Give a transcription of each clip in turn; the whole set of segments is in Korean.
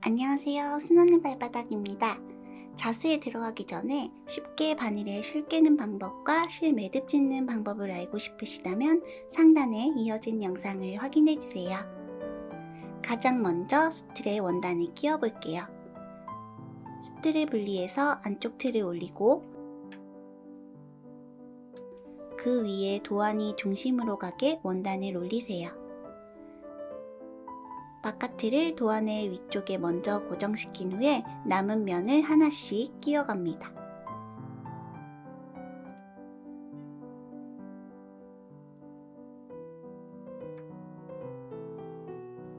안녕하세요. 순원의 발바닥입니다. 자수에 들어가기 전에 쉽게 바늘에 실 깨는 방법과 실 매듭 짓는 방법을 알고 싶으시다면 상단에 이어진 영상을 확인해주세요. 가장 먼저 수틀에 원단을 끼워 볼게요. 수틀을 분리해서 안쪽 틀을 올리고 그 위에 도안이 중심으로 가게 원단을 올리세요. 바깥틀을 도안의 위쪽에 먼저 고정시킨 후에 남은 면을 하나씩 끼워갑니다.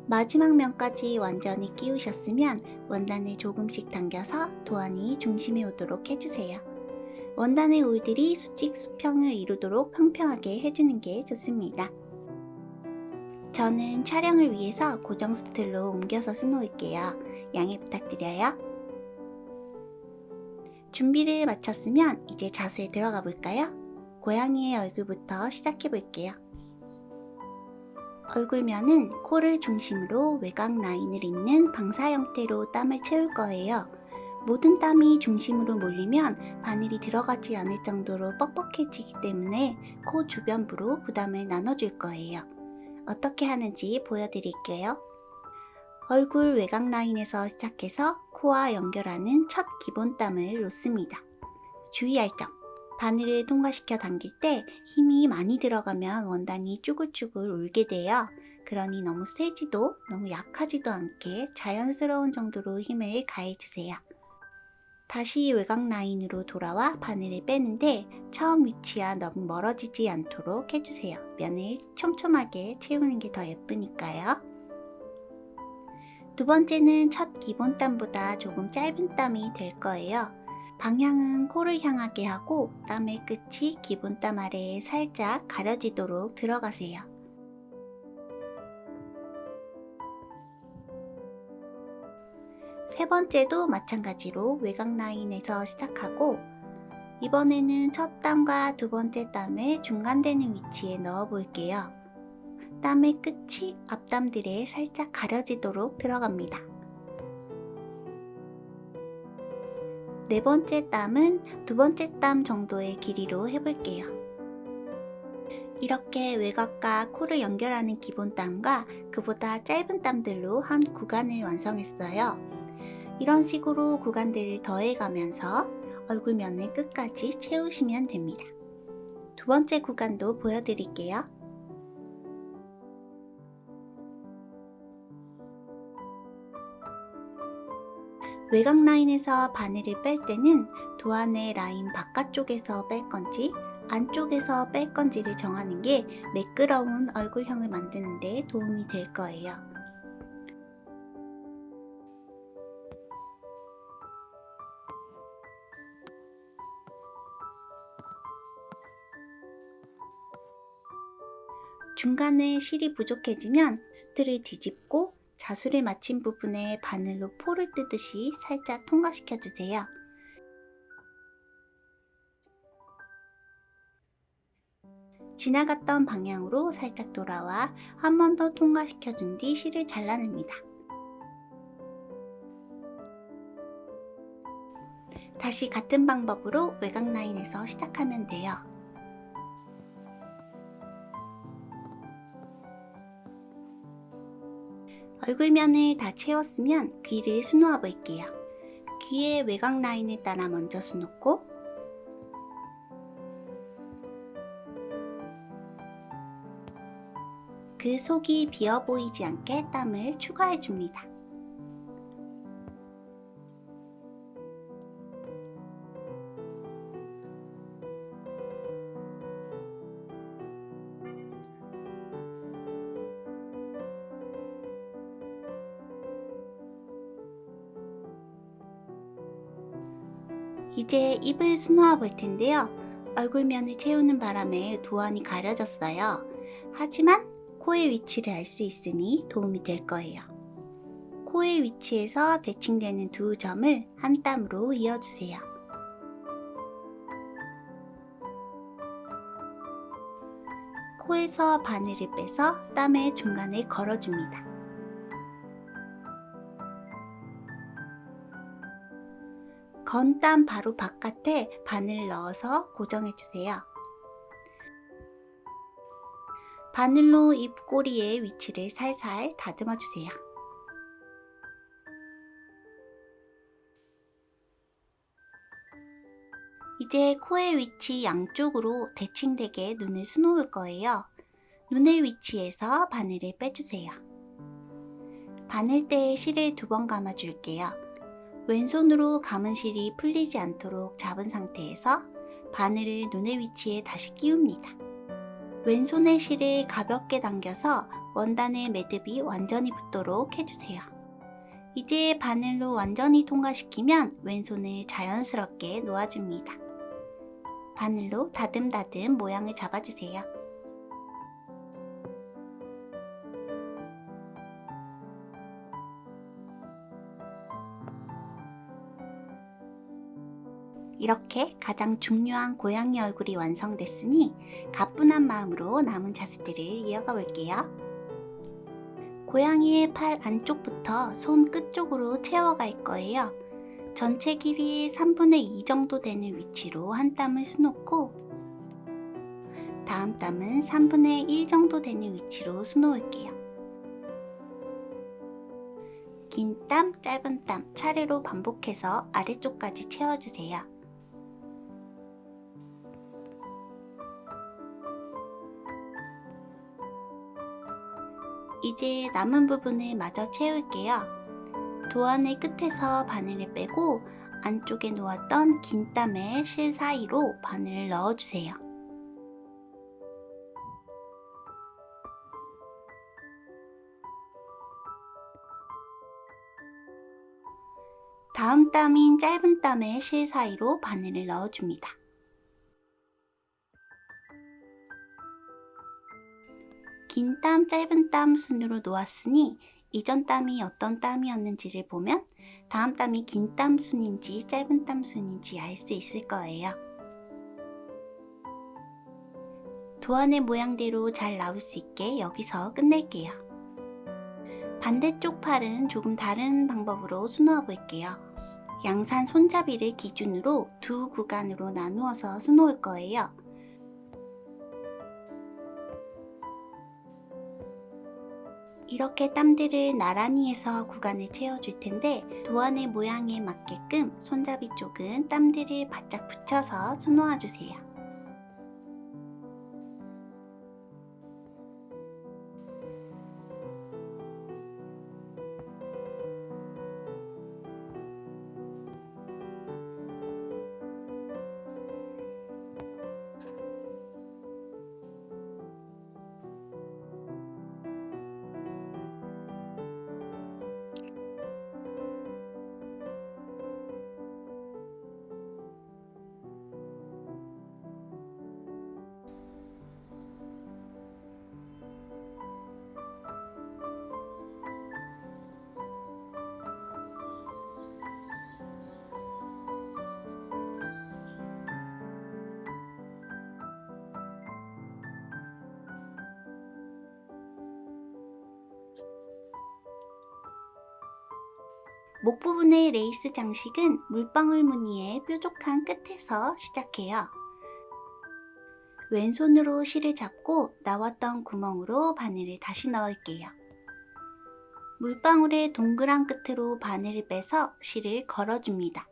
마지막 면까지 완전히 끼우셨으면 원단을 조금씩 당겨서 도안이 중심에 오도록 해주세요. 원단의 올들이 수직 수평을 이루도록 평평하게 해주는 게 좋습니다. 저는 촬영을 위해서 고정 스틸로 옮겨서 수놓을게요. 양해 부탁드려요. 준비를 마쳤으면 이제 자수에 들어가 볼까요? 고양이의 얼굴부터 시작해 볼게요. 얼굴면은 코를 중심으로 외곽 라인을 잇는 방사 형태로 땀을 채울 거예요. 모든 땀이 중심으로 몰리면 바늘이 들어가지 않을 정도로 뻑뻑해지기 때문에 코 주변부로 부담을 나눠줄 거예요. 어떻게 하는지 보여드릴게요. 얼굴 외곽 라인에서 시작해서 코와 연결하는 첫 기본 땀을 놓습니다. 주의할 점 바늘을 통과시켜 당길 때 힘이 많이 들어가면 원단이 쭈글쭈글 울게 돼요. 그러니 너무 세지도 너무 약하지도 않게 자연스러운 정도로 힘을 가해주세요. 다시 외곽 라인으로 돌아와 바늘을 빼는데 처음 위치와 너무 멀어지지 않도록 해주세요. 면을 촘촘하게 채우는 게 더 예쁘니까요. 두 번째는 첫 기본 땀보다 조금 짧은 땀이 될 거예요. 방향은 코를 향하게 하고 땀의 끝이 기본 땀 아래에 살짝 가려지도록 들어가세요. 세 번째도 마찬가지로 외곽 라인에서 시작하고 이번에는 첫 땀과 두 번째 땀을 중간되는 위치에 넣어 볼게요. 땀의 끝이 앞땀들에 살짝 가려지도록 들어갑니다. 네 번째 땀은 두 번째 땀 정도의 길이로 해볼게요. 이렇게 외곽과 코를 연결하는 기본 땀과 그보다 짧은 땀들로 한 구간을 완성했어요. 이런 식으로 구간들을 더해가면서 얼굴면을 끝까지 채우시면 됩니다. 두 번째 구간도 보여드릴게요. 외곽 라인에서 바늘을 뺄 때는 도안의 라인 바깥쪽에서 뺄 건지 안쪽에서 뺄 건지를 정하는 게 매끄러운 얼굴형을 만드는 데 도움이 될 거예요. 중간에 실이 부족해지면 수트를 뒤집고 자수를 마친 부분에 바늘로 포를 뜨듯이 살짝 통과시켜 주세요. 지나갔던 방향으로 살짝 돌아와 한 번 더 통과시켜 준 뒤 실을 잘라냅니다. 다시 같은 방법으로 외곽 라인에서 시작하면 돼요. 얼굴면을 다 채웠으면 귀를 수놓아 볼게요. 귀의 외곽 라인을 따라 먼저 수놓고 그 속이 비어 보이지 않게 땀을 추가해 줍니다. 이제 입을 수놓아 볼 텐데요. 얼굴면을 채우는 바람에 도안이 가려졌어요. 하지만 코의 위치를 알 수 있으니 도움이 될 거예요. 코의 위치에서 대칭되는 두 점을 한 땀으로 이어주세요. 코에서 바늘을 빼서 땀의 중간에 걸어줍니다. 건땀 바로 바깥에 바늘 넣어서 고정해주세요. 바늘로 입꼬리의 위치를 살살 다듬어주세요. 이제 코의 위치 양쪽으로 대칭되게 눈을 수놓을 거예요. 눈의 위치에서 바늘을 빼주세요. 바늘대에 실을 두 번 감아줄게요. 왼손으로 감은 실이 풀리지 않도록 잡은 상태에서 바늘을 눈의 위치에 다시 끼웁니다. 왼손의 실을 가볍게 당겨서 원단의 매듭이 완전히 붙도록 해주세요. 이제 바늘로 완전히 통과시키면 왼손을 자연스럽게 놓아줍니다. 바늘로 다듬다듬 모양을 잡아주세요. 이렇게 가장 중요한 고양이 얼굴이 완성됐으니 가뿐한 마음으로 남은 자수들을 이어가 볼게요. 고양이의 팔 안쪽부터 손 끝쪽으로 채워갈 거예요. 전체 길이 3분의 2 정도 되는 위치로 한 땀을 수놓고 다음 땀은 3분의 1 정도 되는 위치로 수놓을게요. 긴 땀, 짧은 땀 차례로 반복해서 아래쪽까지 채워주세요. 이제 남은 부분을 마저 채울게요. 도안의 끝에서 바늘을 빼고 안쪽에 놓았던 긴 땀의 실 사이로 바늘을 넣어주세요. 다음 땀인 짧은 땀의 실 사이로 바늘을 넣어줍니다. 긴 땀, 짧은 땀 순으로 놓았으니 이전 땀이 어떤 땀이었는지를 보면 다음 땀이 긴 땀 순인지 짧은 땀 순인지 알 수 있을 거예요. 도안의 모양대로 잘 나올 수 있게 여기서 끝낼게요. 반대쪽 팔은 조금 다른 방법으로 수놓아 볼게요. 양산 손잡이를 기준으로 두 구간으로 나누어서 수놓을 거예요. 이렇게 땀들을 나란히 해서 구간을 채워줄 텐데 도안의 모양에 맞게끔 손잡이 쪽은 땀들을 바짝 붙여서 수놓아 주세요. 목 부분의 레이스 장식은 물방울 무늬의 뾰족한 끝에서 시작해요. 왼손으로 실을 잡고 나왔던 구멍으로 바늘을 다시 넣을게요. 물방울의 동그란 끝으로 바늘을 빼서 실을 걸어줍니다.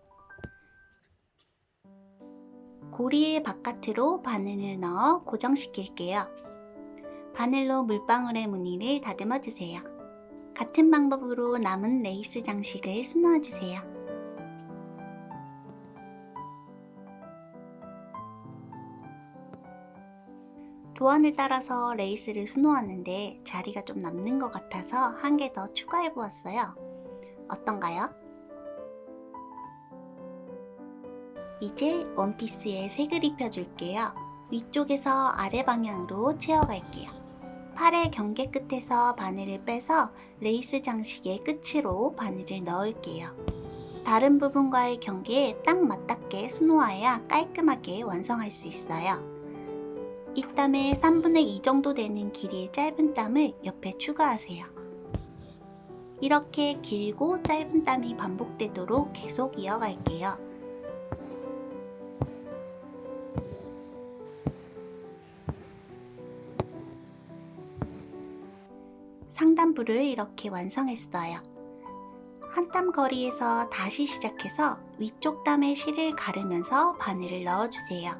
고리의 바깥으로 바늘을 넣어 고정시킬게요. 바늘로 물방울의 무늬를 다듬어 주세요. 같은 방법으로 남은 레이스 장식을 수놓아 주세요. 도안을 따라서 레이스를 수놓았는데 자리가 좀 남는 것 같아서 한 개 더 추가해 보았어요. 어떤가요? 이제 원피스에 색을 입혀줄게요. 위쪽에서 아래 방향으로 채워갈게요. 팔의 경계 끝에서 바늘을 빼서 레이스 장식의 끝으로 바늘을 넣을게요. 다른 부분과의 경계에 딱 맞닿게 수놓아야 깔끔하게 완성할 수 있어요. 이 땀의 3분의 2 정도 되는 길이의 짧은 땀을 옆에 추가하세요. 이렇게 길고 짧은 땀이 반복되도록 계속 이어갈게요. 상단부를 이렇게 완성했어요. 한 땀 거리에서 다시 시작해서 위쪽 땀에 실을 가르면서 바늘을 넣어주세요.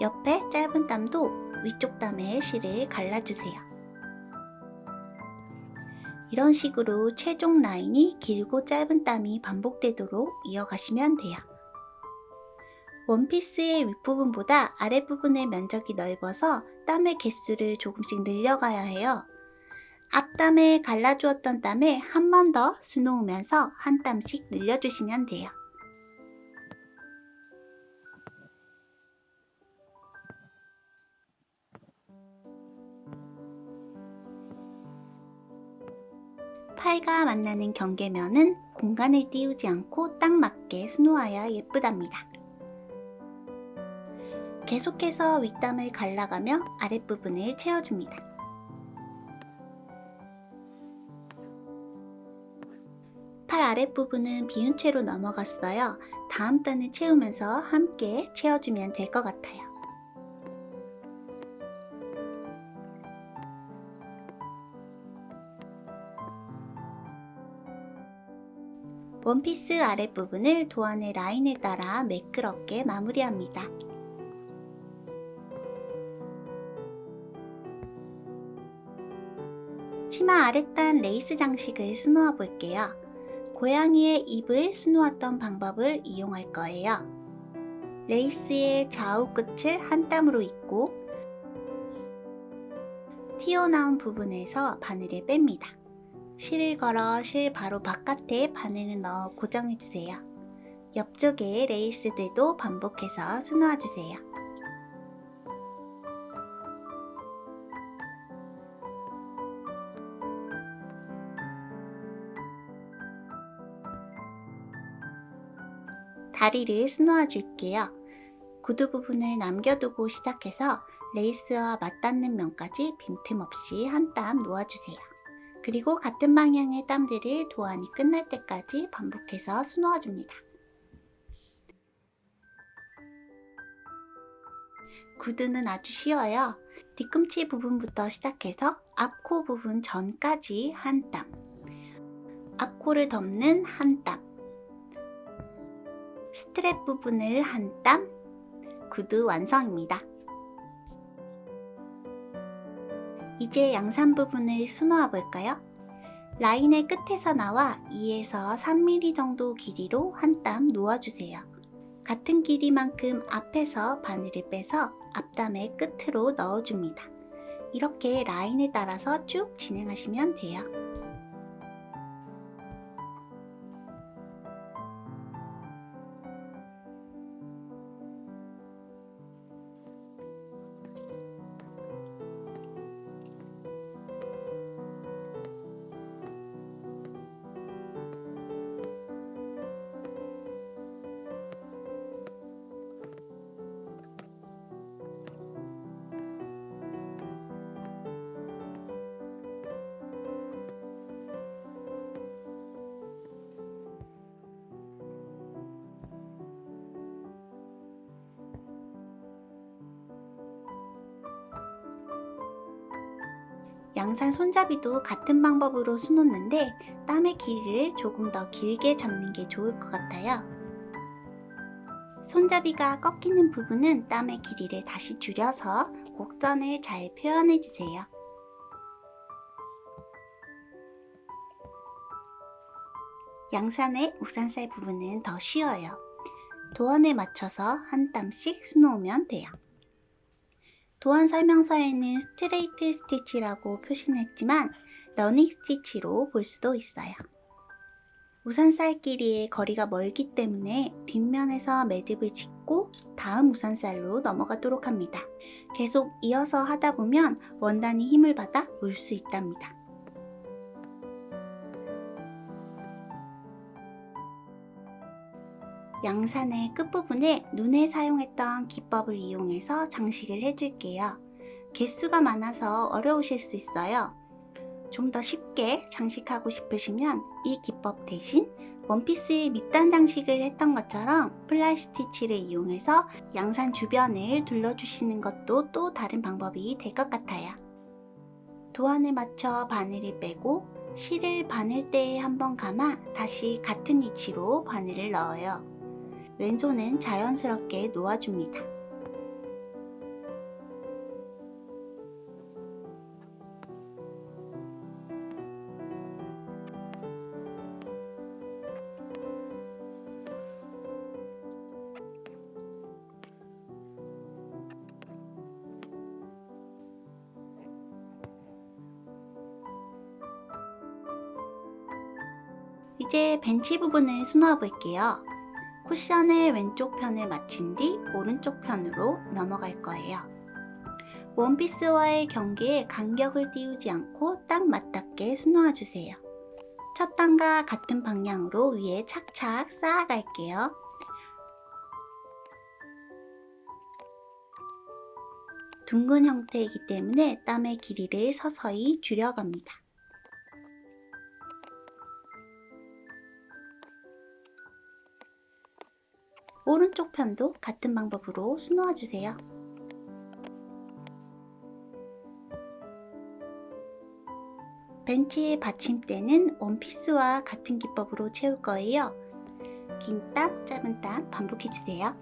옆에 짧은 땀도 위쪽 땀에 실을 갈라주세요. 이런 식으로 최종 라인이 길고 짧은 땀이 반복되도록 이어가시면 돼요. 원피스의 윗부분보다 아랫부분의 면적이 넓어서 땀의 개수를 조금씩 늘려가야 해요. 앞땀에 갈라주었던 땀에 한 번 더 수놓으면서 한 땀씩 늘려주시면 돼요. 팔과 만나는 경계면은 공간을 띄우지 않고 딱 맞게 수놓아야 예쁘답니다. 계속해서 윗땀을 갈라가며 아랫부분을 채워줍니다. 아랫부분은 비운 채로 넘어갔어요. 다음 단을 채우면서 함께 채워주면 될 것 같아요. 원피스 아랫부분을 도안의 라인에 따라 매끄럽게 마무리합니다. 치마 아랫단 레이스 장식을 수놓아 볼게요. 고양이의 입을 수놓았던 방법을 이용할 거예요. 레이스의 좌우 끝을 한 땀으로 잇고 튀어나온 부분에서 바늘을 뺍니다. 실을 걸어 실 바로 바깥에 바늘을 넣어 고정해주세요. 옆쪽에 레이스들도 반복해서 수놓아주세요. 다리를 수놓아 줄게요. 구두 부분을 남겨두고 시작해서 레이스와 맞닿는 면까지 빈틈없이 한 땀 놓아주세요. 그리고 같은 방향의 땀들을 도안이 끝날 때까지 반복해서 수놓아줍니다. 구두는 아주 쉬워요. 뒤꿈치 부분부터 시작해서 앞코 부분 전까지 한 땀, 앞코를 덮는 한 땀, 스트랩 부분을 한 땀, 구두 완성입니다. 이제 양산 부분을 수놓아 볼까요? 라인의 끝에서 나와 2에서 3mm 정도 길이로 한 땀 놓아주세요. 같은 길이만큼 앞에서 바늘을 빼서 앞담의 끝으로 넣어줍니다. 이렇게 라인에 따라서 쭉 진행하시면 돼요. 양산 손잡이도 같은 방법으로 수놓는데 땀의 길이를 조금 더 길게 잡는 게 좋을 것 같아요. 손잡이가 꺾이는 부분은 땀의 길이를 다시 줄여서 곡선을 잘 표현해주세요. 양산의 우산살 부분은 더 쉬워요. 도안에 맞춰서 한 땀씩 수놓으면 돼요. 도안 설명서에는 스트레이트 스티치라고 표시는 했지만 러닝 스티치로 볼 수도 있어요. 우산살 길이의 거리가 멀기 때문에 뒷면에서 매듭을 짓고 다음 우산살로 넘어가도록 합니다. 계속 이어서 하다 보면 원단이 힘을 받아 울 수 있답니다. 양산의 끝부분에 눈에 사용했던 기법을 이용해서 장식을 해줄게요. 개수가 많아서 어려우실 수 있어요. 좀 더 쉽게 장식하고 싶으시면 이 기법 대신 원피스의 밑단 장식을 했던 것처럼 플라이 스티치를 이용해서 양산 주변을 둘러주시는 것도 또 다른 방법이 될 것 같아요. 도안에 맞춰 바늘을 빼고 실을 바늘대에 한번 감아 다시 같은 위치로 바늘을 넣어요. 왼손은 자연스럽게 놓아줍니다. 이제 벤치 부분을 수놓아 볼게요. 쿠션을 왼쪽 편에 맞춘 뒤 오른쪽 편으로 넘어갈 거예요. 원피스와의 경계에 간격을 띄우지 않고 딱 맞닿게 수놓아 주세요. 첫 단과 같은 방향으로 위에 착착 쌓아갈게요. 둥근 형태이기 때문에 땀의 길이를 서서히 줄여갑니다. 오른쪽 편도 같은 방법으로 수놓아 주세요. 벤치의 받침대는 원피스와 같은 기법으로 채울 거예요. 긴 땀, 짧은 땀 반복해 주세요.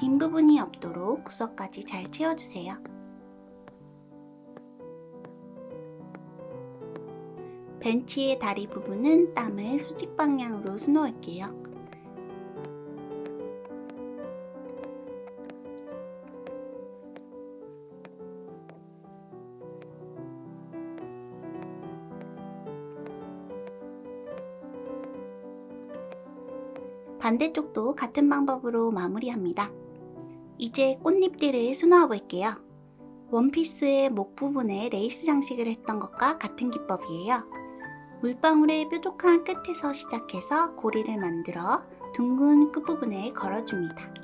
빈 부분이 없도록 구석까지 잘 채워주세요. 벤치의 다리 부분은 땀을 수직 방향으로 수놓을게요. 반대쪽도 같은 방법으로 마무리합니다. 이제 꽃잎들을 수놓아 볼게요. 원피스의 목 부분에 레이스 장식을 했던 것과 같은 기법이에요. 물방울의 뾰족한 끝에서 시작해서 고리를 만들어 둥근 끝부분에 걸어줍니다.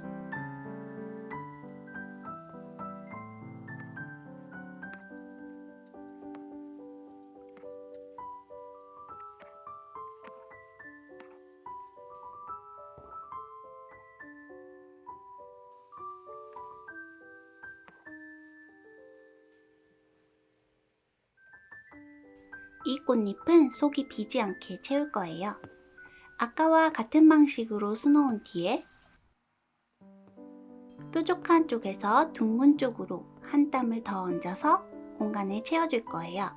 꽃잎은 속이 비지 않게 채울 거예요. 아까와 같은 방식으로 수놓은 뒤에 뾰족한 쪽에서 둥근 쪽으로 한 땀을 더 얹어서 공간을 채워줄 거예요.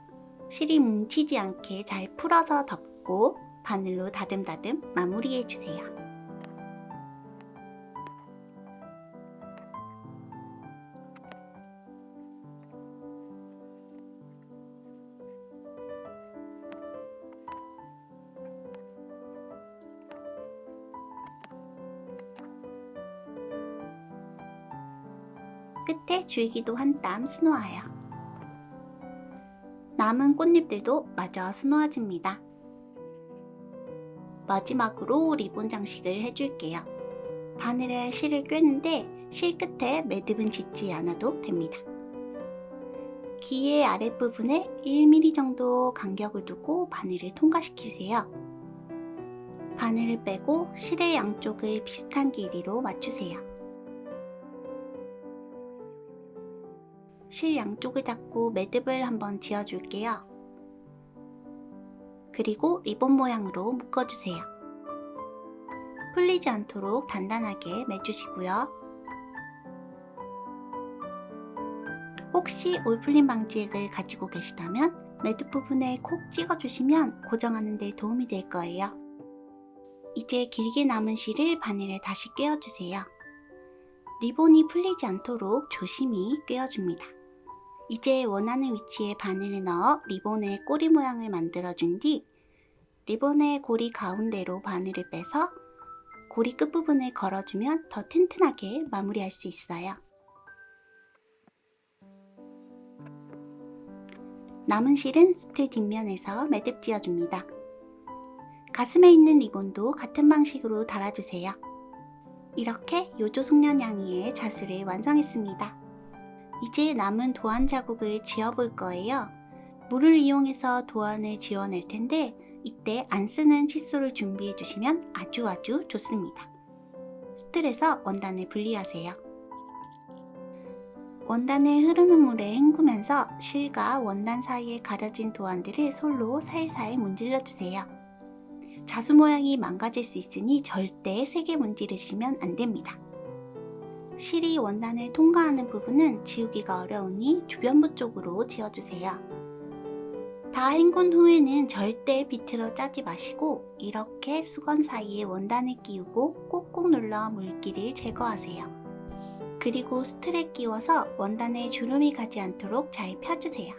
실이 뭉치지 않게 잘 풀어서 덮고 바늘로 다듬다듬 마무리해주세요. 줄기도 한 땀 수놓아요. 남은 꽃잎들도 마저 수놓아줍니다. 마지막으로 리본 장식을 해줄게요. 바늘에 실을 꿰는데 실 끝에 매듭은 짓지 않아도 됩니다. 귀의 아랫부분에 1mm 정도 간격을 두고 바늘을 통과시키세요. 바늘을 빼고 실의 양쪽을 비슷한 길이로 맞추세요. 실 양쪽을 잡고 매듭을 한번 지어줄게요. 그리고 리본 모양으로 묶어주세요. 풀리지 않도록 단단하게 매주시고요. 혹시 올풀림 방지액을 가지고 계시다면 매듭 부분에 콕 찍어주시면 고정하는 데 도움이 될 거예요. 이제 길게 남은 실을 바늘에 다시 꿰어주세요. 리본이 풀리지 않도록 조심히 꿰어줍니다. 이제 원하는 위치에 바늘을 넣어 리본의 꼬리 모양을 만들어준 뒤 리본의 고리 가운데로 바늘을 빼서 고리 끝부분을 걸어주면 더 튼튼하게 마무리할 수 있어요. 남은 실은 스트 뒷면에서 매듭 지어줍니다. 가슴에 있는 리본도 같은 방식으로 달아주세요. 이렇게 요조 송년 양이의 자수를 완성했습니다. 이제 남은 도안 자국을 지어볼 거예요. 물을 이용해서 도안을 지어낼 텐데 이때 안 쓰는 칫솔을 준비해 주시면 아주 아주 좋습니다. 수틀에서 원단을 분리하세요. 원단을 흐르는 물에 헹구면서 실과 원단 사이에 가려진 도안들을 솔로 살살 문질러 주세요. 자수 모양이 망가질 수 있으니 절대 세게 문지르시면 안 됩니다. 실이 원단을 통과하는 부분은 지우기가 어려우니 주변부 쪽으로 지어주세요. 다 헹군 후에는 절대 비틀어 짜지 마시고 이렇게 수건 사이에 원단을 끼우고 꾹꾹 눌러 물기를 제거하세요. 그리고 수틀에 끼워서 원단에 주름이 가지 않도록 잘 펴주세요.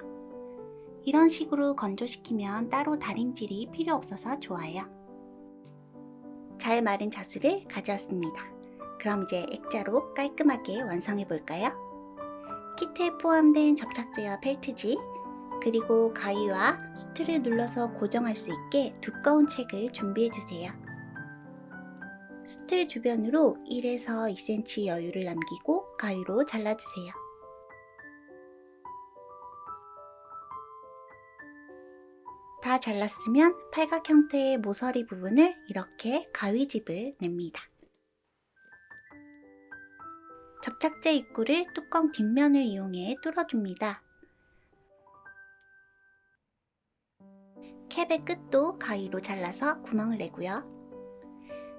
이런 식으로 건조시키면 따로 다림질이 필요 없어서 좋아요. 잘 마른 자수를 가져왔습니다. 그럼 이제 액자로 깔끔하게 완성해 볼까요? 키트에 포함된 접착제와 펠트지, 그리고 가위와 수틀을 눌러서 고정할 수 있게 두꺼운 책을 준비해 주세요. 수틀 주변으로 1에서 2cm 여유를 남기고 가위로 잘라주세요. 다 잘랐으면 팔각 형태의 모서리 부분을 이렇게 가위집을 냅니다. 접착제 입구를 뚜껑 뒷면을 이용해 뚫어줍니다. 캡의 끝도 가위로 잘라서 구멍을 내고요.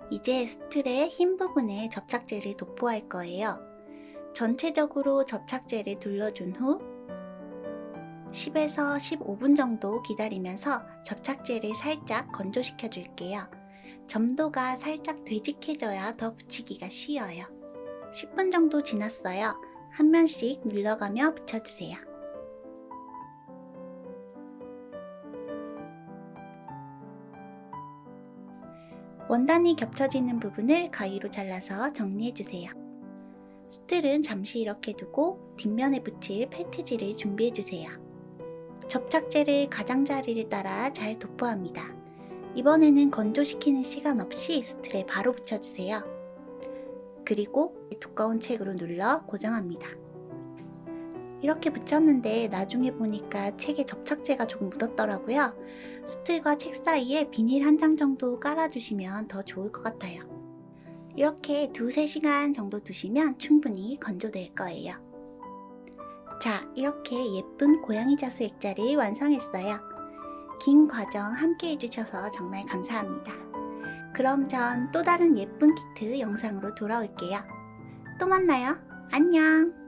이제 스틀의 흰 부분에 접착제를 도포할 거예요. 전체적으로 접착제를 둘러준 후 10에서 15분 정도 기다리면서 접착제를 살짝 건조시켜 줄게요. 점도가 살짝 되직해져야 더 붙이기가 쉬워요. 10분 정도 지났어요. 한 면씩 눌러가며 붙여주세요. 원단이 겹쳐지는 부분을 가위로 잘라서 정리해주세요. 수틀은 잠시 이렇게 두고 뒷면에 붙일 펠트지를 준비해주세요. 접착제를 가장자리를 따라 잘 도포합니다. 이번에는 건조시키는 시간 없이 수틀에 바로 붙여주세요. 그리고 두꺼운 책으로 눌러 고정합니다. 이렇게 붙였는데 나중에 보니까 책에 접착제가 조금 묻었더라고요. 수틀과 책 사이에 비닐 한 장 정도 깔아주시면 더 좋을 것 같아요. 이렇게 두세 시간 정도 두시면 충분히 건조될 거예요. 자, 이렇게 예쁜 고양이 자수 액자를 완성했어요. 긴 과정 함께 해주셔서 정말 감사합니다. 그럼 전 또 다른 예쁜 키트 영상으로 돌아올게요. 또 만나요. 안녕!